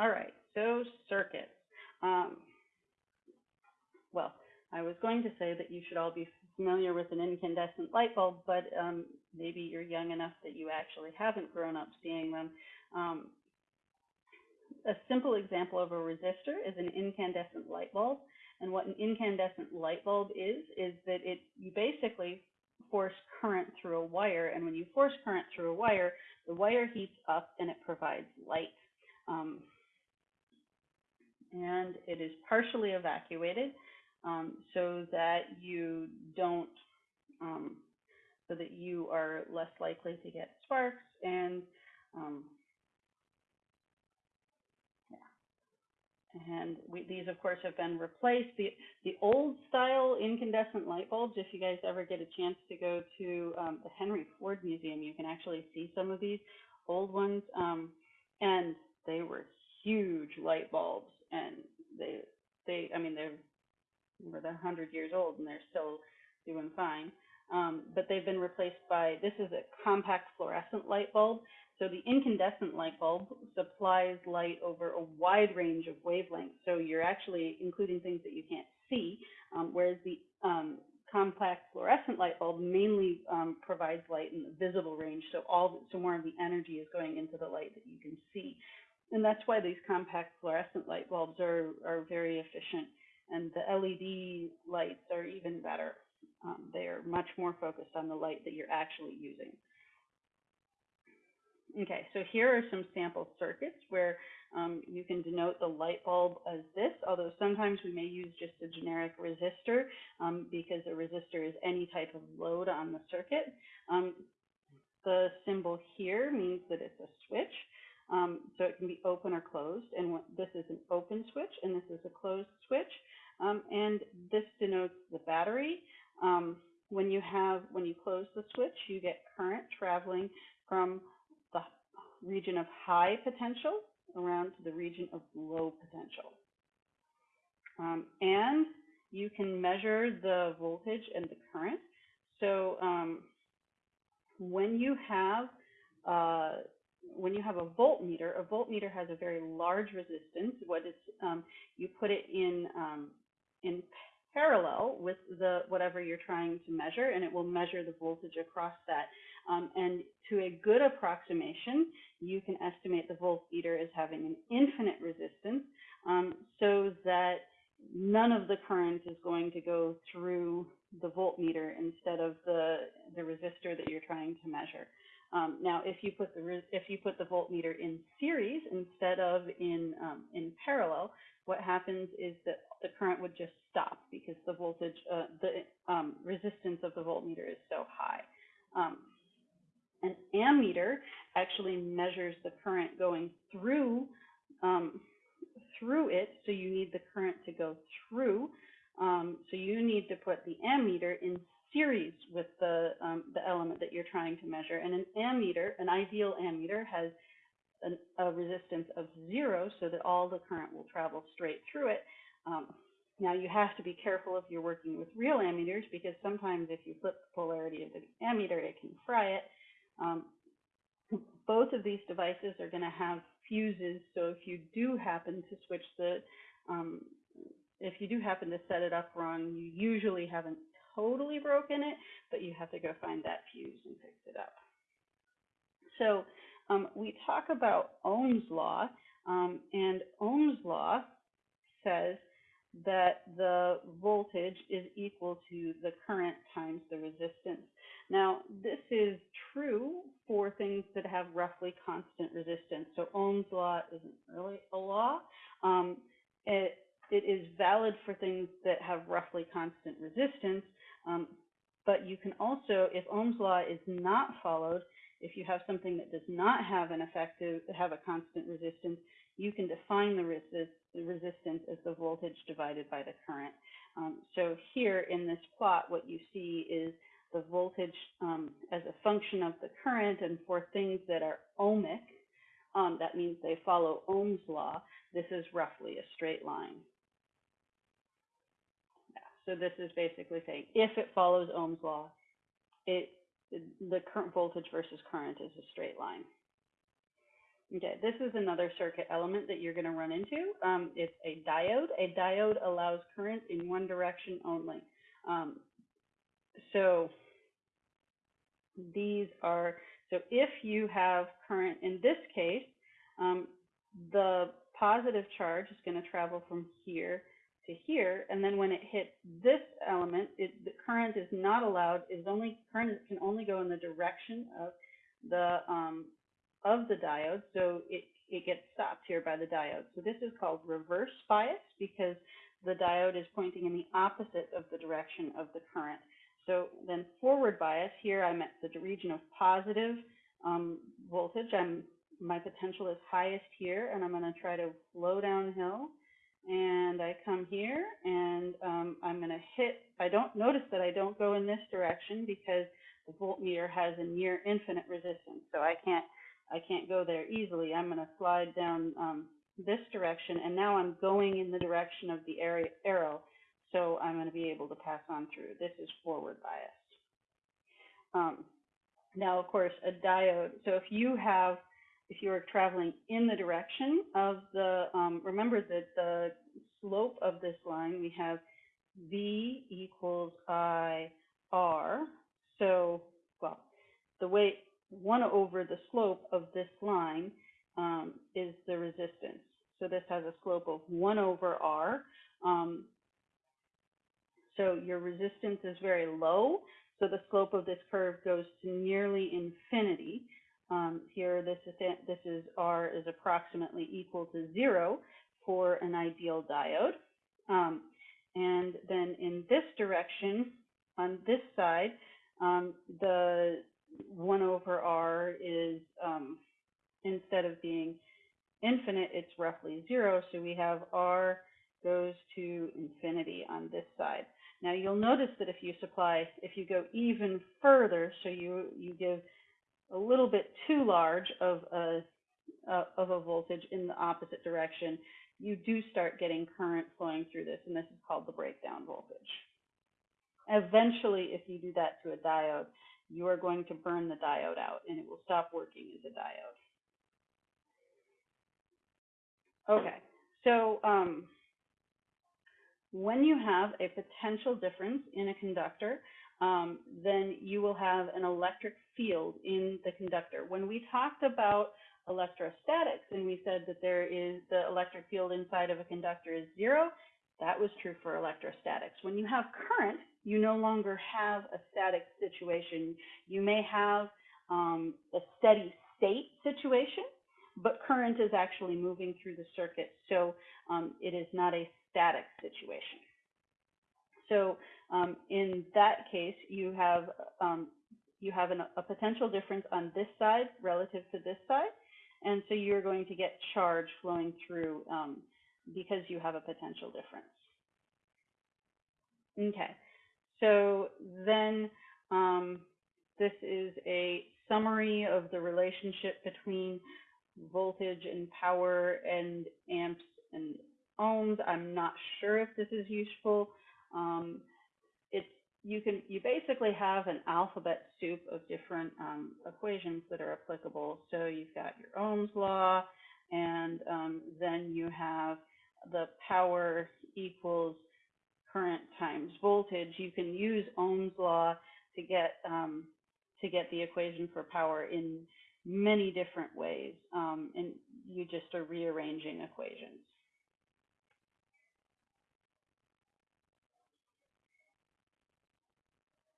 All right, so circuits. Um, well, I was going to say that you should all be familiar with an incandescent light bulb, but um, maybe you're young enough that you actually haven't grown up seeing them. Um, a simple example of a resistor is an incandescent light bulb. And what an incandescent light bulb is, is that it you basically force current through a wire. And when you force current through a wire, the wire heats up and it provides light. Um, and it is partially evacuated um, so that you don't, um, so that you are less likely to get sparks and um, and we, these of course have been replaced. The, the old style incandescent light bulbs, if you guys ever get a chance to go to um, the Henry Ford Museum, you can actually see some of these old ones. Um, and they were huge light bulbs and they, they, I mean, they're, they're 100 years old and they're still doing fine. Um, but they've been replaced by, this is a compact fluorescent light bulb. So the incandescent light bulb supplies light over a wide range of wavelengths. So you're actually including things that you can't see, um, whereas the um, compact fluorescent light bulb mainly um, provides light in the visible range. So all so more of the energy is going into the light that you can see. And that's why these compact fluorescent light bulbs are, are very efficient. And the LED lights are even better. Um, they are much more focused on the light that you're actually using. Okay, so here are some sample circuits where um, you can denote the light bulb as this, although sometimes we may use just a generic resistor um, because a resistor is any type of load on the circuit. Um, the symbol here means that it's a switch, um, so it can be open or closed, and this is an open switch and this is a closed switch, um, and this denotes the battery. Um, when you have when you close the switch, you get current traveling from the region of high potential around to the region of low potential. Um, and you can measure the voltage and the current. So um, when you have uh, when you have a voltmeter, a voltmeter has a very large resistance. What is um, you put it in um, in parallel with the whatever you're trying to measure, and it will measure the voltage across that. Um, and to a good approximation, you can estimate the voltmeter as having an infinite resistance um, so that none of the current is going to go through the voltmeter instead of the, the resistor that you're trying to measure. Um, now, if you put the if you put the voltmeter in series instead of in um, in parallel, what happens is that the current would just stop because the voltage, uh, the um, resistance of the voltmeter is so high. Um, an ammeter actually measures the current going through um, through it, so you need the current to go through. Um, so you need to put the ammeter in series with the um, the element that you're trying to measure. And an ammeter, an ideal ammeter, has an, a resistance of zero, so that all the current will travel straight through it. Um, now you have to be careful if you're working with real ammeters because sometimes if you flip the polarity of the ammeter, it can fry it. Um, both of these devices are going to have fuses, so if you do happen to switch the, um, if you do happen to set it up wrong, you usually haven't totally broken it, but you have to go find that fuse and fix it up. So um, we talk about Ohm's law, um, and Ohm's law says that the voltage is equal to the current times the resistance. Now, this is true for things that have roughly constant resistance. So Ohm's law isn't really a law. Um, it, it is valid for things that have roughly constant resistance, um, but you can also, if Ohm's law is not followed, if you have something that does not have an effective, have a constant resistance, you can define the, resist, the resistance as the voltage divided by the current. Um, so here in this plot, what you see is the voltage um, as a function of the current, and for things that are ohmic, um, that means they follow Ohm's law, this is roughly a straight line. So this is basically saying if it follows Ohm's law, it the current voltage versus current is a straight line. Okay, this is another circuit element that you're going to run into. Um, it's a diode. A diode allows current in one direction only. Um, so these are, so if you have current in this case, um, the positive charge is going to travel from here to here, and then when it hits this element, it, the current is not allowed, is only, current can only go in the direction of the, um, of the diode, so it, it gets stopped here by the diode. So this is called reverse bias because the diode is pointing in the opposite of the direction of the current. So then forward bias, here I'm at the region of positive um, voltage. I'm, my potential is highest here, and I'm going to try to flow downhill. And I come here, and um, I'm going to hit, I don't notice that I don't go in this direction because the voltmeter has a near infinite resistance, so I can't I can't go there easily. I'm going to slide down um, this direction, and now I'm going in the direction of the arrow, so I'm going to be able to pass on through. This is forward bias. Um, now, of course, a diode, so if you have, if you are traveling in the direction of the, um, remember that the slope of this line, we have V equals I R. So, well, the way, 1 over the slope of this line um, is the resistance. So this has a slope of 1 over R. Um, so your resistance is very low. So the slope of this curve goes to nearly infinity. Um, here, this is, this is R is approximately equal to zero for an ideal diode. Um, and then in this direction, on this side, um, the 1 over r is, um, instead of being infinite, it's roughly zero. So we have r goes to infinity on this side. Now you'll notice that if you supply, if you go even further, so you, you give a little bit too large of a, uh, of a voltage in the opposite direction, you do start getting current flowing through this, and this is called the breakdown voltage. Eventually, if you do that to a diode, you are going to burn the diode out and it will stop working as a diode. Okay, so um, when you have a potential difference in a conductor, um, then you will have an electric field in the conductor. When we talked about electrostatics and we said that there is the electric field inside of a conductor is zero, that was true for electrostatics. When you have current, you no longer have a static situation. You may have um, a steady state situation, but current is actually moving through the circuit, so um, it is not a static situation. So um, in that case, you have um, you have an, a potential difference on this side relative to this side, and so you're going to get charge flowing through um, because you have a potential difference. Okay, so then um, this is a summary of the relationship between voltage and power and amps and ohms. I'm not sure if this is useful. Um, it's you can you basically have an alphabet soup of different um, equations that are applicable. So you've got your Ohm's law, and um, then you have the power equals current times voltage, you can use Ohm's law to get um, to get the equation for power in many different ways, um, and you just are rearranging equations.